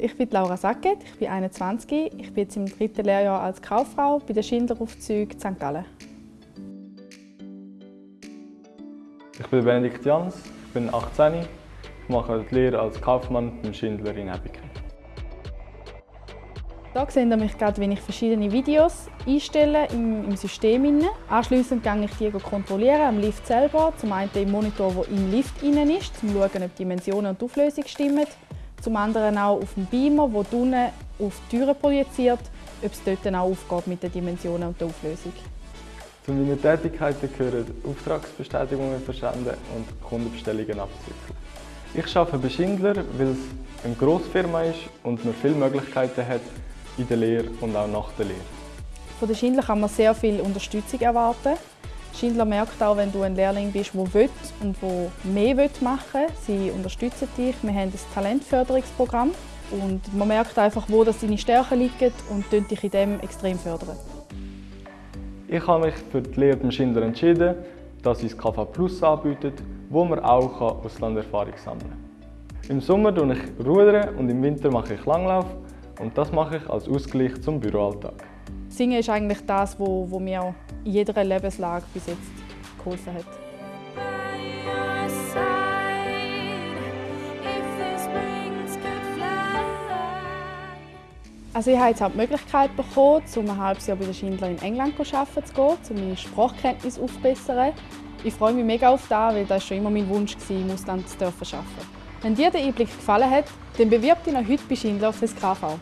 Ich bin Laura Sacket, ich bin 21, ich bin jetzt im dritten Lehrjahr als Kauffrau bei den Schindleraufzügen St. Gallen. Ich bin Benedikt Jans, ich bin 18, ich mache die Lehre als Kaufmann beim Schindler in Ebiken. Hier seht ihr mich gerade, wie ich verschiedene Videos einstelle im, im System. Anschliessend gehe ich die kontrollieren am Lift selber. Zum einen im Monitor, der im Lift innen ist, um zu schauen, ob die Dimensionen und die Auflösung stimmen. Zum anderen auch auf dem Beamer, der unten auf die Türen projiziert, ob es dort auch aufgeht mit den Dimensionen und der Auflösung. Zu meinen Tätigkeiten gehören Auftragsbestätigungen versenden und Kundenbestellungen abzuwickeln. Ich arbeite bei Schindler, weil es eine Grossfirma ist und man viele Möglichkeiten hat, in der Lehre und auch nach der Lehre. Von der Schindler kann man sehr viel Unterstützung erwarten. Schindler merkt auch, wenn du ein Lehrling bist, der will und der mehr machen will. Sie unterstützen dich. Wir haben ein Talentförderungsprogramm und man merkt einfach, wo deine Stärken liegen und dich in dem extrem fördern. Ich habe mich für die Lehre beim Schindler entschieden, dass es KV Plus anbietet, wo man auch Auslanderfahrung sammeln kann. Im Sommer rudere ich rudern und im Winter mache ich Langlauf und das mache ich als Ausgleich zum Büroalltag. Singen ist eigentlich das, was mir in jeder Lebenslage bis jetzt geholfen hat. Also ich habe jetzt auch die Möglichkeit bekommen, um ein halbes Jahr bei den Schindler in England arbeiten zu gehen, um meine Sprachkenntnisse aufzubessern. Ich freue mich mega auf das, weil das schon immer mein Wunsch war, im Ausland zu arbeiten. Wenn dir der Einblick gefallen hat, dann bewirb dich noch heute bei Schindler auf das KV.